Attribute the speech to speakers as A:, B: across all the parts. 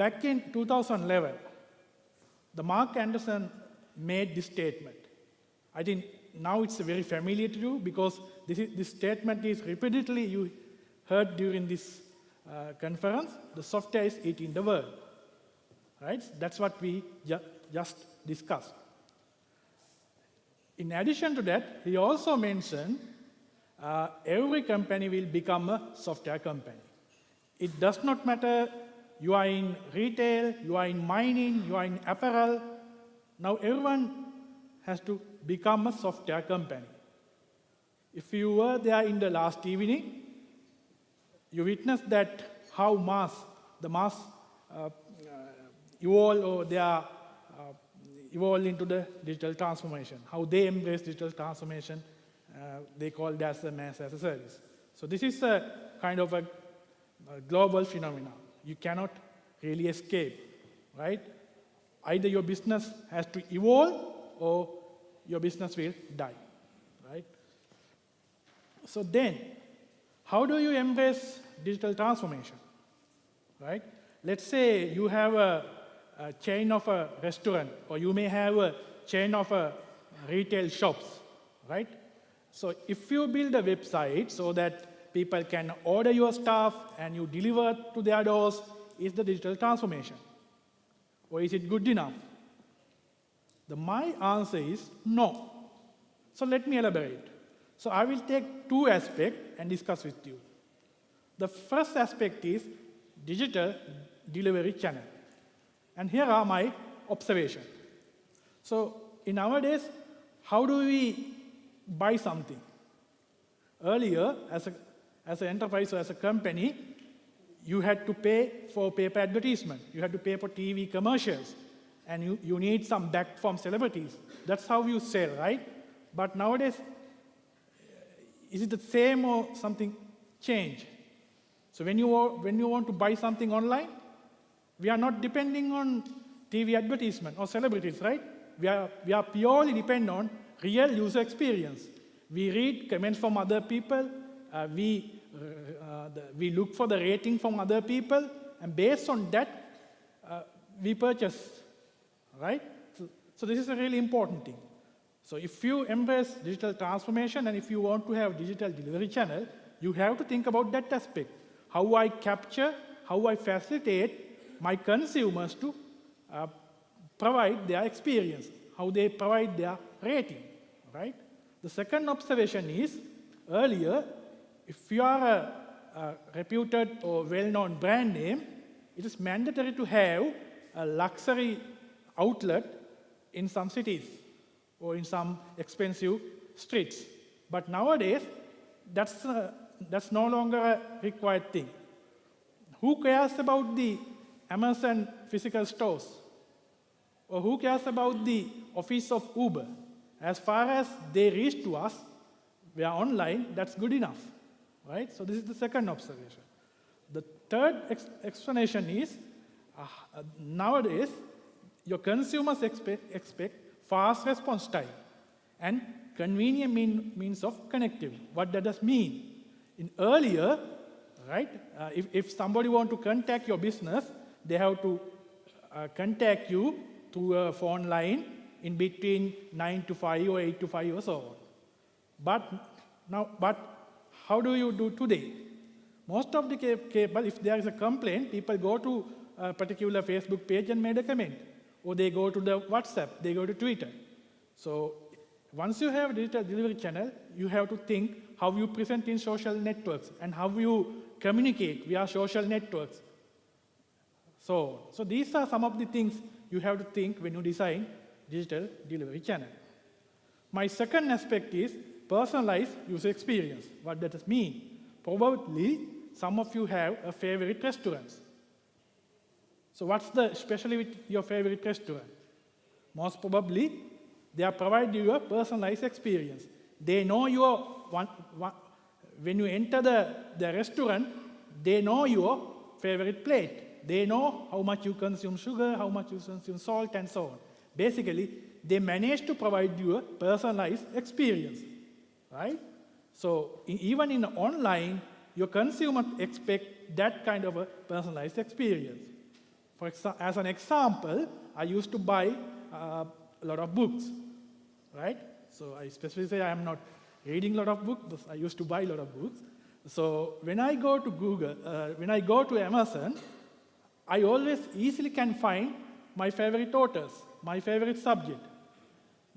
A: back in 2011, the Marc Andreessen made this statement. I think now it's very familiar to you because this, is, this statement is repeatedly you heard during this uh, conference. The software is eating the world. Right? That's what we ju just discussed. In addition to that, he also mentioned uh, every company will become a software company. It does not matter you are in retail, you are in mining, you are in apparel. Now everyone has to become a software company. If you were there in the last evening, you witnessed that how mass, the mass uh, uh, or they are uh, evolve into the digital transformation, how they embrace digital transformation, uh, they call that as a mass as a service. So this is a kind of a, a global phenomenon you cannot really escape, right? Either your business has to evolve or your business will die, right? So then, how do you embrace digital transformation, right? Let's say you have a, a chain of a restaurant, or you may have a chain of a retail shops, right? So if you build a website so that people can order your stuff and you deliver to their doors, is the digital transformation? Or is it good enough? The my answer is no. So let me elaborate. So I will take two aspects and discuss with you. The first aspect is digital delivery channel. And here are my observations. So in our days, how do we buy something? Earlier, as a as an enterprise or as a company, you had to pay for paper advertisement. You had to pay for TV commercials. And you, you need some back from celebrities. That's how you sell, right? But nowadays, is it the same or something changed? So when you, when you want to buy something online, we are not depending on TV advertisement or celebrities, right? We are, we are purely dependent on real user experience. We read comments from other people, uh, we, uh, the, we look for the rating from other people, and based on that, uh, we purchase, right? So, so this is a really important thing. So if you embrace digital transformation and if you want to have digital delivery channel, you have to think about that aspect. How I capture, how I facilitate my consumers to uh, provide their experience, how they provide their rating, right? The second observation is, earlier, if you are a, a reputed or well-known brand name, it is mandatory to have a luxury outlet in some cities or in some expensive streets. But nowadays, that's, uh, that's no longer a required thing. Who cares about the Amazon physical stores? Or who cares about the office of Uber? As far as they reach to us, we are online, that's good enough right? So this is the second observation. The third ex explanation is, uh, uh, nowadays, your consumers expect, expect fast response time and convenient mean, means of connectivity. What that does mean? In earlier, right, uh, if, if somebody want to contact your business, they have to uh, contact you through a phone line in between 9 to 5 or 8 to 5 or so on. But now, but how do you do today? Most of the cable, if there is a complaint, people go to a particular Facebook page and made a comment. Or they go to the WhatsApp, they go to Twitter. So once you have a digital delivery channel, you have to think how you present in social networks and how you communicate via social networks. So, so these are some of the things you have to think when you design digital delivery channel. My second aspect is personalized user experience. What does that mean? Probably some of you have a favorite restaurant. So what's the especially with your favorite restaurant? Most probably, they are providing you a personalized experience. They know your, one, one, when you enter the, the restaurant, they know your favorite plate. They know how much you consume sugar, how much you consume salt, and so on. Basically, they manage to provide you a personalized experience right? So even in online, your consumer expect that kind of a personalized experience. For as an example, I used to buy uh, a lot of books, right? So I specifically say I am not reading a lot of books, but I used to buy a lot of books. So when I go to Google, uh, when I go to Amazon, I always easily can find my favorite authors, my favorite subject.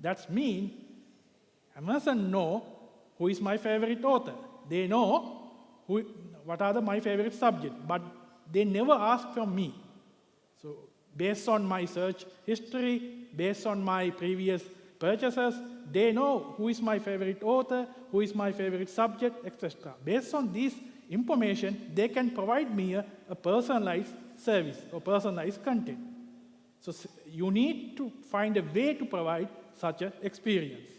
A: That's mean Amazon know who is my favorite author. They know who, what are the, my favorite subject, but they never ask from me. So based on my search history, based on my previous purchases, they know who is my favorite author, who is my favorite subject, etc. Based on this information, they can provide me a, a personalized service or personalized content. So you need to find a way to provide such an experience,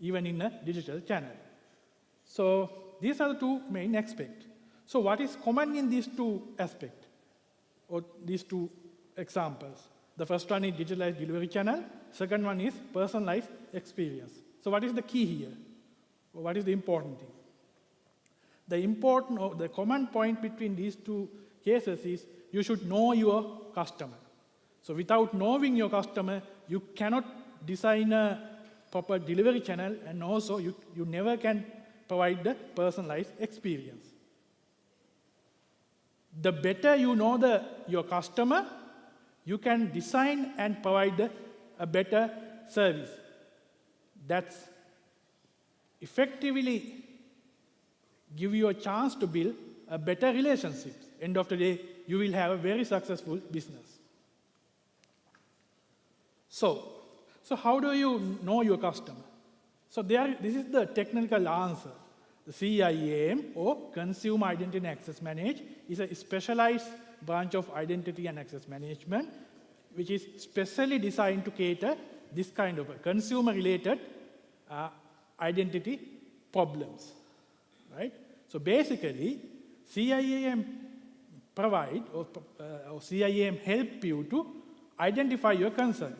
A: even in a digital channel. So these are the two main aspects. So what is common in these two aspects, or these two examples? The first one is digitalized delivery channel. Second one is personalized experience. So what is the key here? What is the important thing? The important or the common point between these two cases is you should know your customer. So without knowing your customer, you cannot design a proper delivery channel and also you, you never can provide the personalized experience. The better you know the, your customer, you can design and provide a better service. That's effectively give you a chance to build a better relationship. End of the day, you will have a very successful business. So, so how do you know your customer? So there, this is the technical answer. The CIAM or Consumer Identity and Access Management is a specialized branch of identity and access management which is specially designed to cater this kind of consumer-related uh, identity problems, right? So basically, CIAM provide or, uh, or CIAM help you to identify your concern.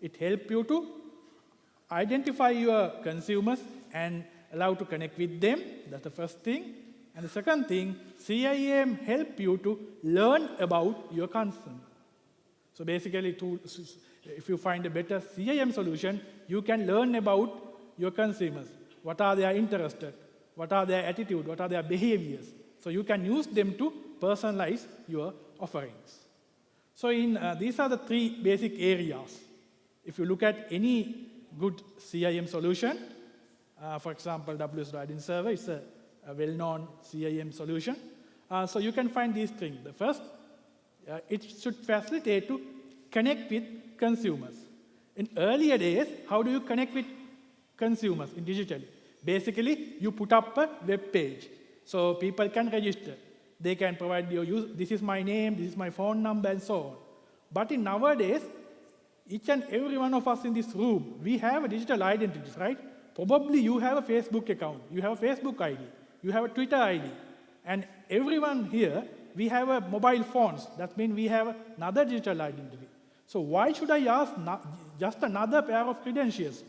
A: It help you to identify your consumers and allow to connect with them. That's the first thing. And the second thing, CIAM help you to learn about your concern. So basically, to, if you find a better CIAM solution, you can learn about your consumers. What are they interested? What are their attitude? What are their behaviors? So you can use them to personalize your offerings. So in, uh, these are the three basic areas. If you look at any good CIAM solution, uh, for example, WSO2 Identity Server is a, a well-known CIAM solution. Uh, so you can find these things. The first, uh, it should facilitate to connect with consumers. In earlier days, how do you connect with consumers in digital? Basically, you put up a web page. So people can register. They can provide your use, this is my name, this is my phone number, and so on. But in nowadays, each and every one of us in this room, we have a digital identities, right? Probably you have a Facebook account, you have a Facebook ID, you have a Twitter ID, and everyone here, we have a mobile phones. That means we have another digital identity. So why should I ask just another pair of credentials?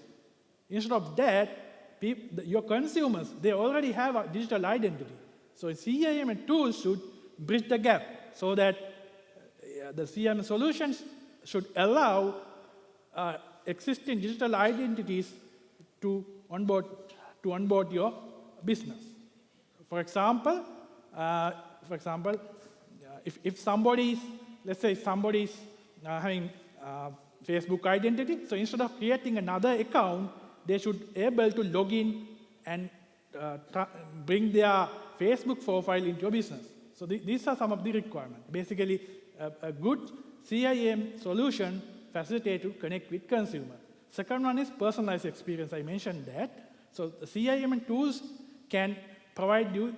A: Instead of that, your consumers, they already have a digital identity. So CIAM tools should bridge the gap so that uh, the CIAM solutions should allow uh, existing digital identities to onboard, to onboard your business. For example, uh, for example, uh, if, if somebody is, let's say somebody is uh, having uh, Facebook identity, so instead of creating another account, they should able to log in and uh, bring their Facebook profile into your business. So the- these are some of the requirements. Basically, a good CIAM solution facilitate to connect with consumer. Second one is personalized experience. I mentioned that. So the CIAM tools can provide you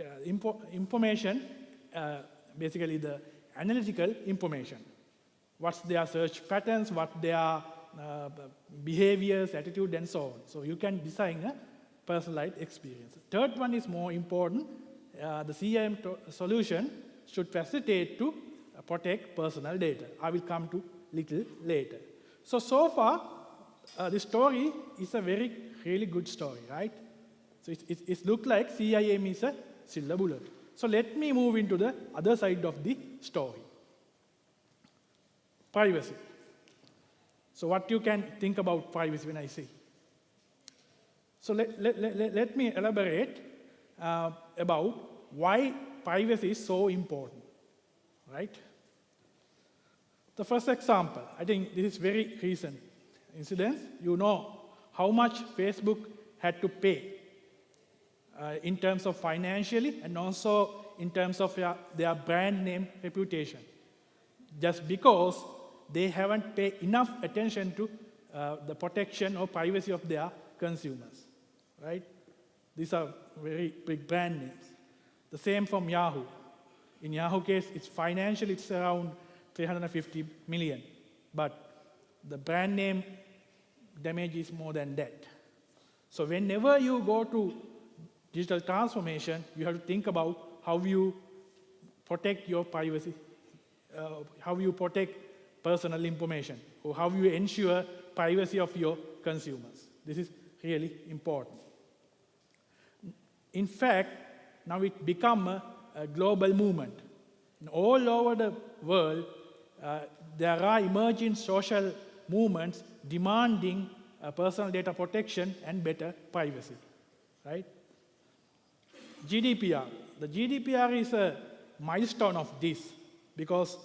A: uh, info, information, uh, basically the analytical information. What's their search patterns, what their uh, behaviors, attitude, and so on. So you can design a personalized experience. Third one is more important. Uh, the CIAM solution should facilitate to protect personal data. I will come to little later. So, so far, uh, the story is a very, really good story, right? So it, it, it looks like CIAM is a silver bullet. So let me move into the other side of the story. privacy. So what you can think about privacy when I say? So let, let, let, let me elaborate uh, about why privacy is so important, right? The first example, I think this is very recent incident. You know how much Facebook had to pay uh, in terms of financially and also in terms of their, their brand name reputation. Just because they haven't paid enough attention to uh, the protection or privacy of their consumers, right? These are very big brand names. The same from Yahoo. In Yahoo case, it's financially it's around 350 million, but the brand name damage is more than that. So whenever you go to digital transformation, you have to think about how you protect your privacy, uh, how you protect personal information, or how you ensure privacy of your consumers. This is really important. In fact, now it become a, a global movement. All over the world, there are emerging social movements demanding uh, personal data protection and better privacy, right? GDPR. The GDPR is a milestone of this because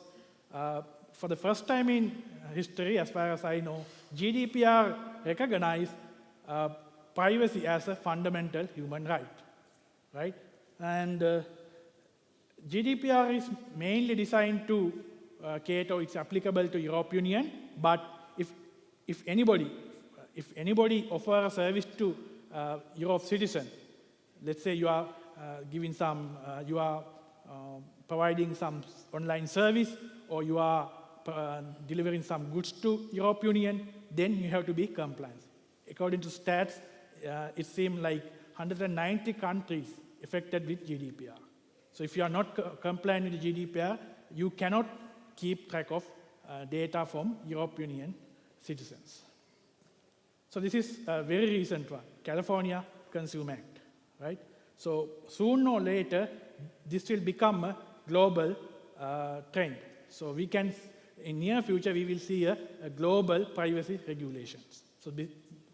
A: uh, for the first time in history, as far as I know, GDPR recognized uh, privacy as a fundamental human right, right? And uh, GDPR is mainly designed to uh, cater, it's applicable to European Union, but if, if anybody, if anybody offer a service to uh, Europe citizen, let's say you are uh, giving some, uh, you are uh, providing some online service or you are uh, delivering some goods to European Union, then you have to be compliant. According to stats, uh, it seems like 190 countries affected with GDPR. So if you are not compliant with GDPR, you cannot keep track of uh, data from European Union citizens. So this is a very recent one, California Consumer Act, right? So soon or later, this will become a global uh, trend. So we can, in near future, we will see a, a global privacy regulations. So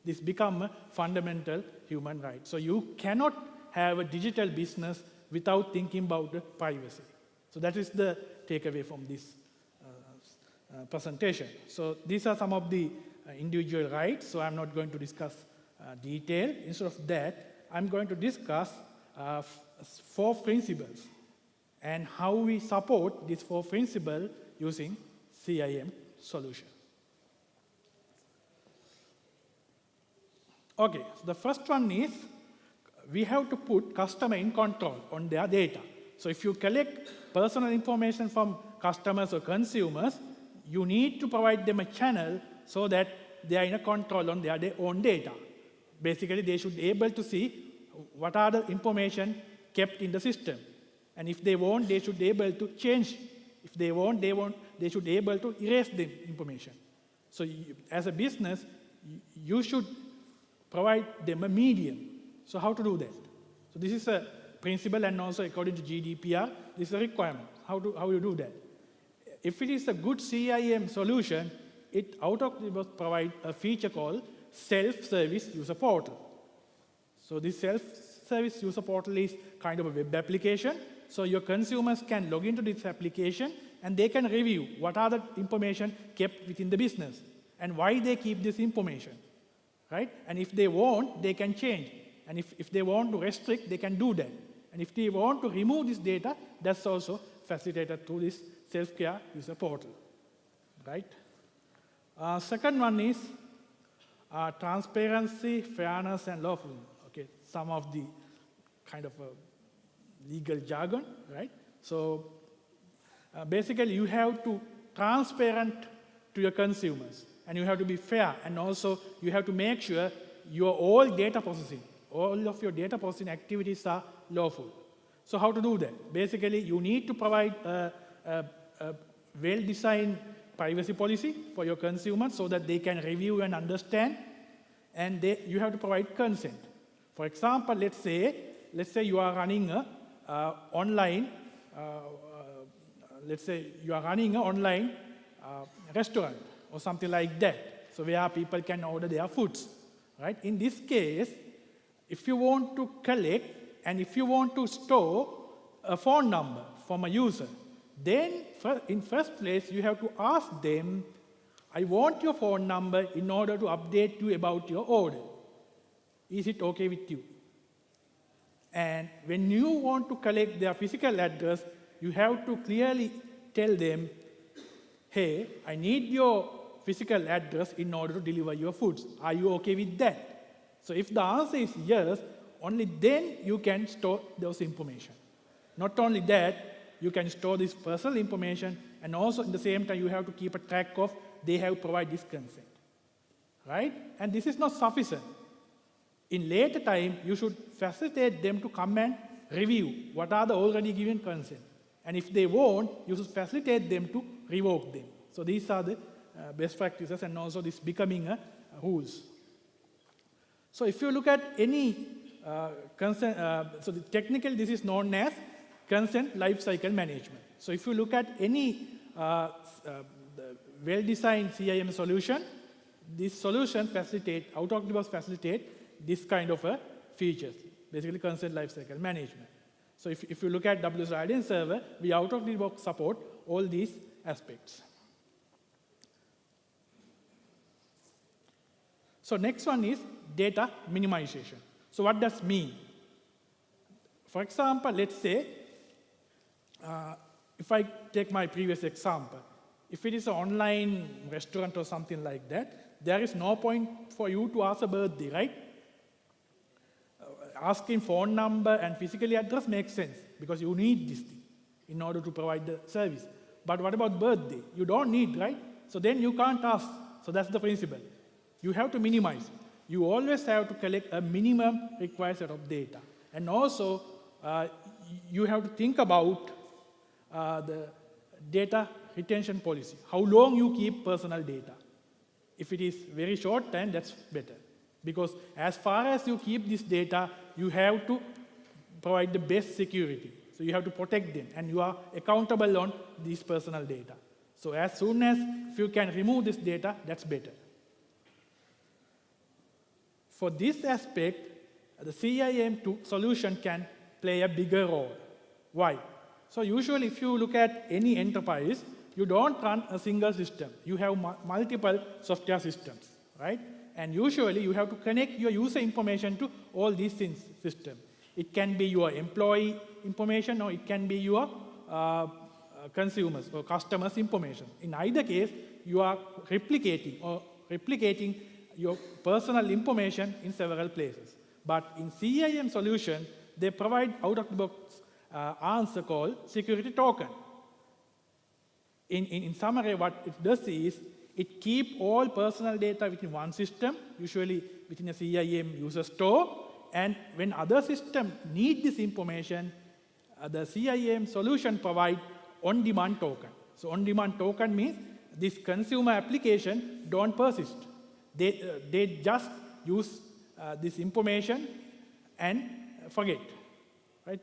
A: this become a fundamental human right. So you cannot have a digital business without thinking about privacy. So that is the takeaway from this uh, presentation. So these are some of the uh, individual rights, so I'm not going to discuss uh, detail. Instead of that, I'm going to discuss uh, four principles and how we support these four principles using CIAM solution. Okay, so the first one is we have to put customer in control on their data. So if you collect personal information from customers or consumers, you need to provide them a channel so that they are in a control on their, their own data. Basically, they should be able to see what are the information kept in the system. And if they want, they should be able to change. If they want, they want, they should be able to erase the information. So you, as a business, you should provide them a medium. So how to do that? So this is a principle and also according to GDPR, this is a requirement. How do how you do that? If it is a good CIAM solution, it out of the box provides a feature called self-service user portal. So this self-service user portal is kind of a web application. So your consumers can log into this application and they can review what are the information kept within the business and why they keep this information, right? And if they want, they can change. And if, if they want to restrict, they can do that. And if they want to remove this data, that's also facilitated through this self-care user portal, right? Uh, second one is uh, transparency, fairness, and lawfulness Okay, some of the kind of legal jargon, right? So uh, basically you have to transparent to your consumers and you have to be fair and also you have to make sure your all data processing, all of your data processing activities are lawful. So how to do that? Basically, you need to provide a, a, a well-designed privacy policy for your consumers so that they can review and understand and they, you have to provide consent. For example, let's say, let's say you are running a uh, online, uh, uh, let's say you are running an online uh, restaurant or something like that. So where people can order their foods, right? In this case, if you want to collect and if you want to store a phone number from a user, then in first place you have to ask them, I want your phone number in order to update you about your order. Is it okay with you? And when you want to collect their physical address, you have to clearly tell them, hey, I need your physical address in order to deliver your foods. Are you okay with that? So if the answer is yes, only then you can store those information. Not only that, you can store this personal information and also at the same time you have to keep a track of they have provided this consent. Right? And this is not sufficient. In later time, you should facilitate them to come and review what are the already given consent. And if they won't, you should facilitate them to revoke them. So these are the uh, best practices and also this becoming a, a rules. So if you look at any uh, consent, uh, so the technically this is known as consent lifecycle management. So if you look at any uh, well-designed CIAM solution, this solution facilitate, out-of-the-box facilitate this kind of a features, basically consent lifecycle management. So if, if you look at WSO2 Identity Server, we out-of-the-box support all these aspects. So next one is data minimization. So what does mean? For example, let's say, uh, if I take my previous example, if it is an online restaurant or something like that, there is no point for you to ask a birthday, right? Uh, asking phone number and physically address makes sense because you need this thing in order to provide the service. But what about birthday? You don't need, right? So then you can't ask. So that's the principle. You have to minimize. You always have to collect a minimum required set of data. And also, uh, you have to think about uh, the data retention policy, how long you keep personal data. If it is very short time, that's better. Because as far as you keep this data, you have to provide the best security. So you have to protect them, and you are accountable on this personal data. So as soon as if you can remove this data, that's better. For this aspect, the CIAM solution can play a bigger role. Why? So usually if you look at any enterprise, you don't run a single system. You have multiple software systems, right? And usually you have to connect your user information to all these systems. It can be your employee information or it can be your uh, consumers or customers information. In either case, you are replicating or replicating your personal information in several places. But in CIAM solution, they provide out-of-the-box uh, answer called security token. In, in, in summary, what it does is it keep all personal data within one system, usually within a CIAM user store, and when other system need this information, uh, the CIAM solution provide on-demand token. So on-demand token means this consumer application don't persist. They, uh, they just use uh, this information and forget, right?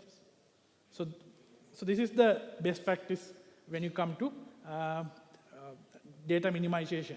A: So, so this is the best practice when you come to uh, uh, data minimization.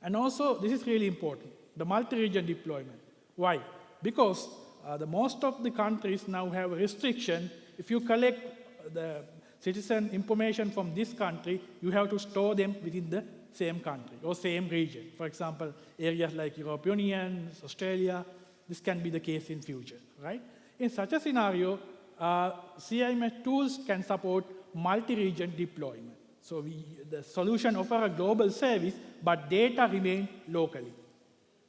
A: And also, this is really important, the multi-region deployment. Why? Because uh, the most of the countries now have a restriction. If you collect the citizen information from this country, you have to store them within the same country or same region. For example, areas like European Union, Australia, this can be the case in future, right? In such a scenario, uh, CIMS tools can support multi-region deployment. So we, the solution offer a global service, but data remain locally.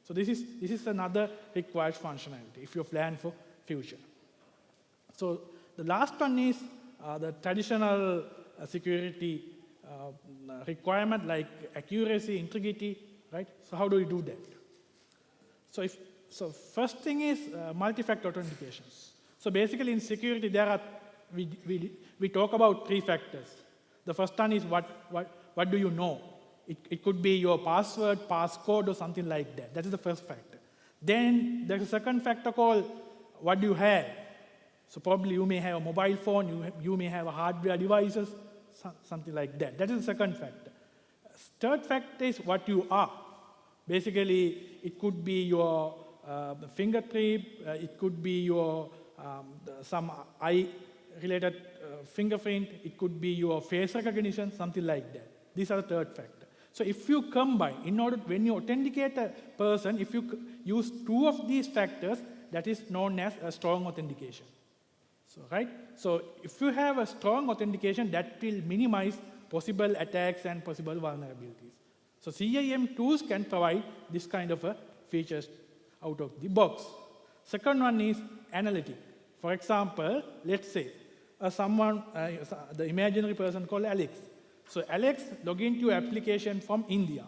A: So this is, this is another required functionality if you plan for future. So the last one is uh, the traditional uh, security uh, requirement like accuracy, integrity, right? So how do we do that? So, if, so first thing is uh, multi-factor authentications. So basically in security, there are, we, we, we talk about three factors. The first one is what, what, what do you know? It, it could be your password, passcode, or something like that. That is the first factor. Then there's a second factor called what do you have? So probably you may have a mobile phone, you, you may have a hardware devices, so- something like that. That is the second factor. Third factor is what you are. Basically, it could be your uh, fingerprint, uh, it could be your um, the- some eye-related uh, fingerprint, it could be your face recognition, something like that. These are the third factor. So if you combine, in order, when you authenticate a person, if you use two of these factors, that is known as a strong authentication. So, right? So if you have a strong authentication, that will minimize possible attacks and possible vulnerabilities. So CIAM tools can provide this kind of a features out of the box. Second one is analytic. For example, let's say uh, someone, uh, the imaginary person called Alex. So Alex log into application from India,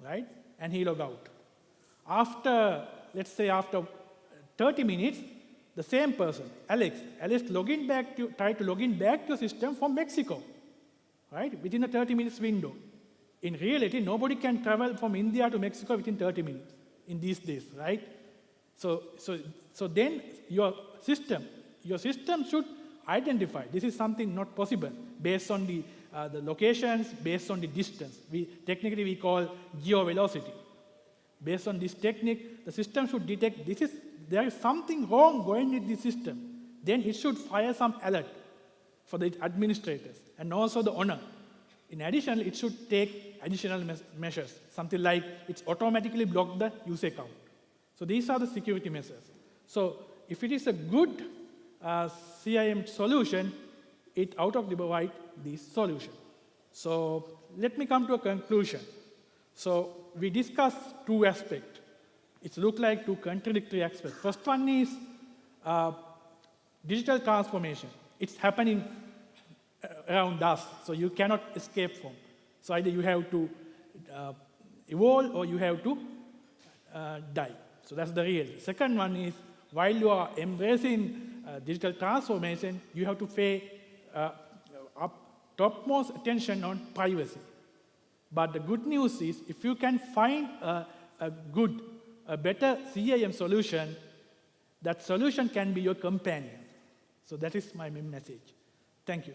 A: right? And he log out. After, let's say after 30 minutes, the same person, Alex, Alex login back to, try to log in back to system from Mexico, right? Within a 30 minutes window. In reality, nobody can travel from India to Mexico within 30 minutes in these days, right? So, so, so then your system, your system should identify this is something not possible based on the, uh, the locations, based on the distance. We, technically, we call geo-velocity. Based on this technique, the system should detect this is, there is something wrong going with the system. Then it should fire some alert for the administrators and also the owner. In addition, it should take additional measures, something like it's automatically block the user account. So these are the security measures. So if it is a good uh, CIAM solution, it out of the provide this solution. So let me come to a conclusion. So we discussed two aspects. It look like two contradictory aspects. First one is uh, digital transformation. It's happening uh, around us, so you cannot escape from. So either you have to uh, evolve or you have to uh, die. So that's the real. Second one is while you are embracing uh, digital transformation, you have to pay uh, topmost attention on privacy. But the good news is if you can find a, a good, a better CIAM solution, that solution can be your companion. So that is my main message. Thank you.